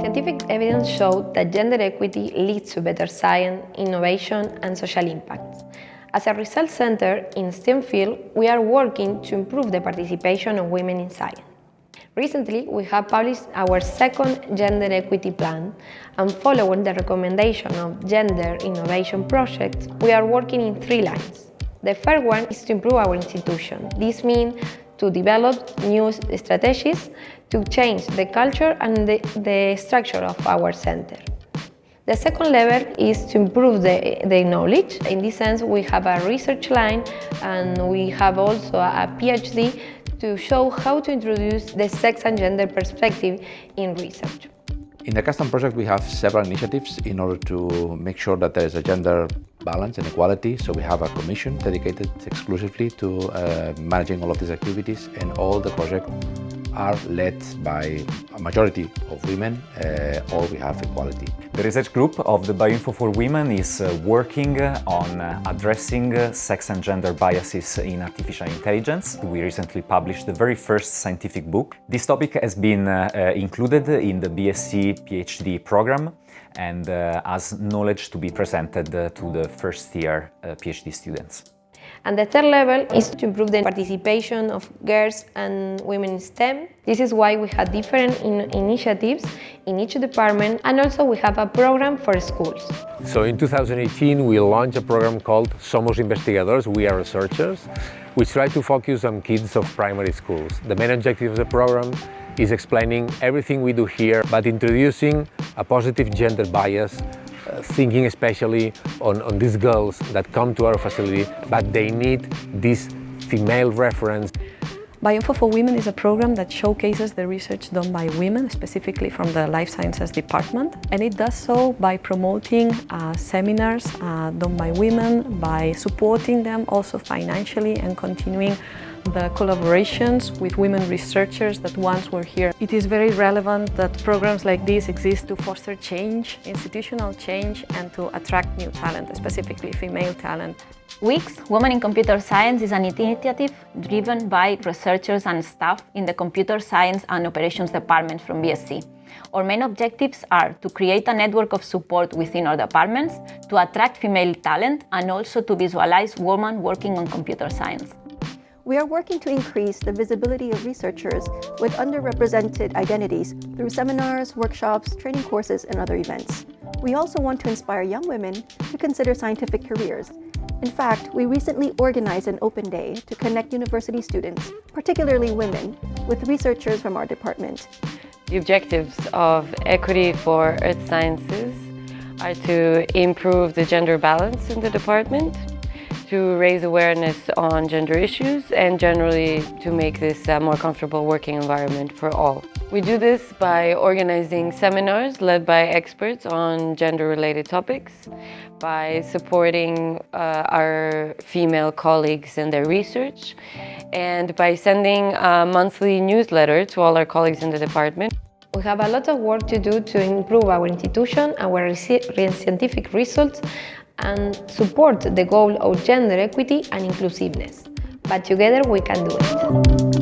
Scientific evidence showed that gender equity leads to better science, innovation and social impacts. As a research center in STEM field, we are working to improve the participation of women in science. Recently, we have published our second gender equity plan, and following the recommendation of Gender Innovation Project, we are working in three lines. The first one is to improve our institution. This means to develop new strategies to change the culture and the, the structure of our center. The second level is to improve the, the knowledge. In this sense, we have a research line and we have also a PhD to show how to introduce the sex and gender perspective in research. In the custom project, we have several initiatives in order to make sure that there is a gender balance and equality. So we have a commission dedicated exclusively to uh, managing all of these activities and all the project are led by a majority of women uh, or we have equality. The research group of the Bioinfo for Women is uh, working on uh, addressing uh, sex and gender biases in artificial intelligence. We recently published the very first scientific book. This topic has been uh, uh, included in the BSC PhD program and as knowledge to be presented to the first year PhD students. And the third level is to improve the participation of girls and women in STEM. This is why we have different in initiatives in each department and also we have a program for schools. So in 2018 we launched a program called Somos Investigadores, We Are Researchers, which try to focus on kids of primary schools. The main objective of the program is explaining everything we do here, but introducing a positive gender bias thinking especially on, on these girls that come to our facility, but they need this female reference. Bioinfo for Women is a program that showcases the research done by women, specifically from the Life Sciences department. And it does so by promoting uh, seminars uh, done by women, by supporting them also financially and continuing the collaborations with women researchers that once were here. It is very relevant that programs like this exist to foster change, institutional change, and to attract new talent, specifically female talent. WICS, Women in Computer Science, is an initiative driven by researchers and staff in the Computer Science and Operations Department from BSC. Our main objectives are to create a network of support within our departments, to attract female talent, and also to visualize women working on computer science. We are working to increase the visibility of researchers with underrepresented identities through seminars, workshops, training courses, and other events. We also want to inspire young women to consider scientific careers. In fact, we recently organized an open day to connect university students, particularly women, with researchers from our department. The objectives of Equity for Earth Sciences are to improve the gender balance in the department, to raise awareness on gender issues and generally to make this a more comfortable working environment for all. We do this by organizing seminars led by experts on gender-related topics, by supporting uh, our female colleagues in their research, and by sending a monthly newsletter to all our colleagues in the department. We have a lot of work to do to improve our institution, our scientific results, and support the goal of gender equity and inclusiveness. But together we can do it.